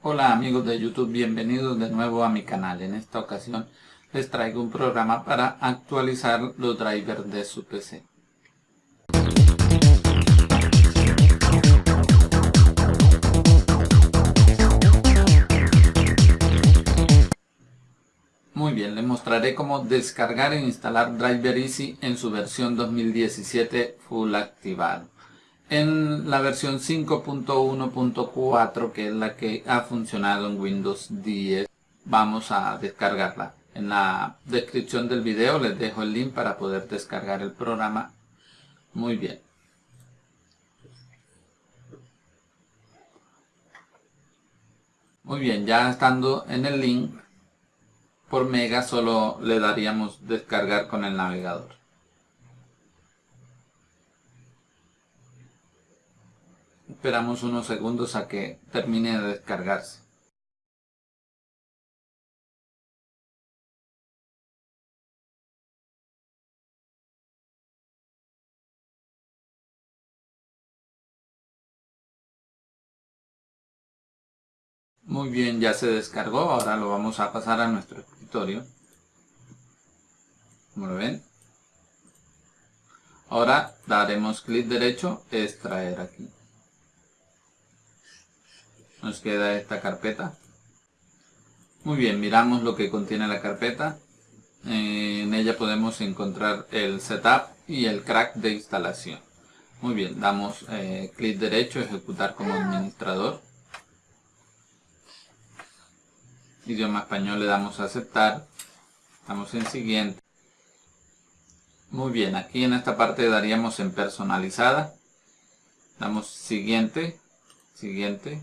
Hola amigos de YouTube, bienvenidos de nuevo a mi canal. En esta ocasión les traigo un programa para actualizar los drivers de su PC. Muy bien, les mostraré cómo descargar e instalar Driver Easy en su versión 2017 full activado en la versión 5.1.4 que es la que ha funcionado en Windows 10 vamos a descargarla. En la descripción del video les dejo el link para poder descargar el programa. Muy bien. Muy bien ya estando en el link por mega solo le daríamos descargar con el navegador Esperamos unos segundos a que termine de descargarse. Muy bien, ya se descargó. Ahora lo vamos a pasar a nuestro escritorio. Como lo ven. Ahora daremos clic derecho, extraer aquí nos queda esta carpeta. Muy bien, miramos lo que contiene la carpeta. en ella podemos encontrar el setup y el crack de instalación. Muy bien, damos eh, clic derecho, ejecutar como administrador. Idioma español le damos a aceptar. Damos en siguiente. Muy bien, aquí en esta parte daríamos en personalizada. Damos siguiente, siguiente,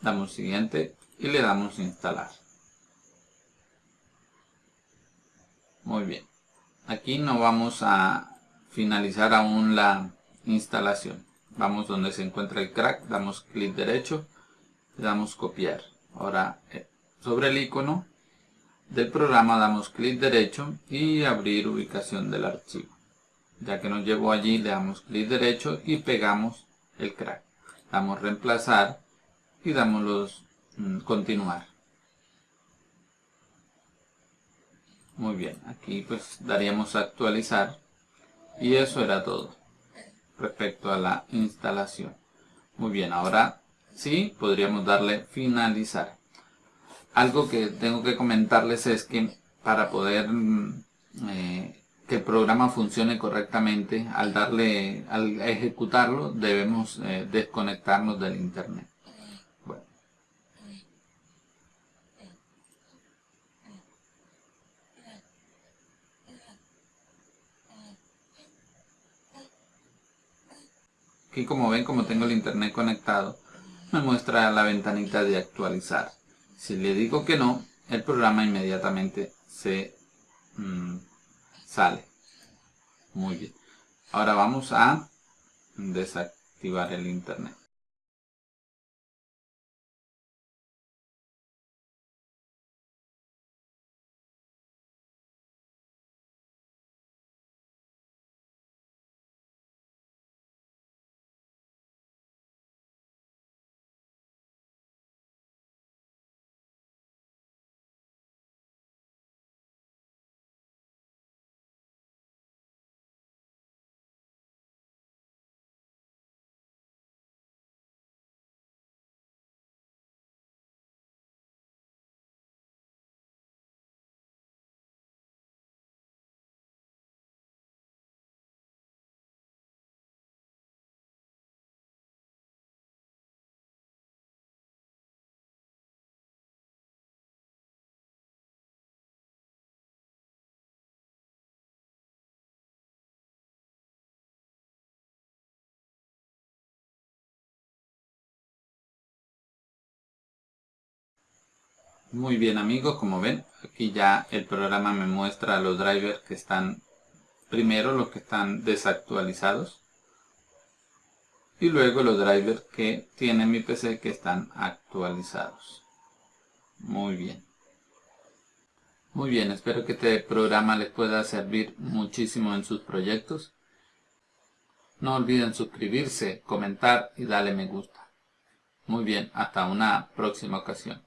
damos siguiente y le damos instalar. Muy bien. Aquí no vamos a finalizar aún la instalación. Vamos donde se encuentra el crack, damos clic derecho, le damos copiar. Ahora eh, sobre el icono del programa damos clic derecho y abrir ubicación del archivo. Ya que nos llevó allí le damos clic derecho y pegamos el crack. Damos reemplazar y damos los mm, continuar. Muy bien, aquí pues daríamos actualizar y eso era todo respecto a la instalación. Muy bien, ahora sí podríamos darle finalizar. Algo que tengo que comentarles es que para poder mm, eh, que el programa funcione correctamente, al darle, al ejecutarlo, debemos eh, desconectarnos del internet. Aquí como ven, como tengo el internet conectado, me muestra la ventanita de actualizar. Si le digo que no, el programa inmediatamente se mm, sale. Muy bien. Ahora vamos a desactivar el internet. Muy bien amigos, como ven, aquí ya el programa me muestra los drivers que están, primero los que están desactualizados y luego los drivers que tiene mi PC que están actualizados. Muy bien. Muy bien, espero que este programa les pueda servir muchísimo en sus proyectos. No olviden suscribirse, comentar y darle me gusta. Muy bien, hasta una próxima ocasión.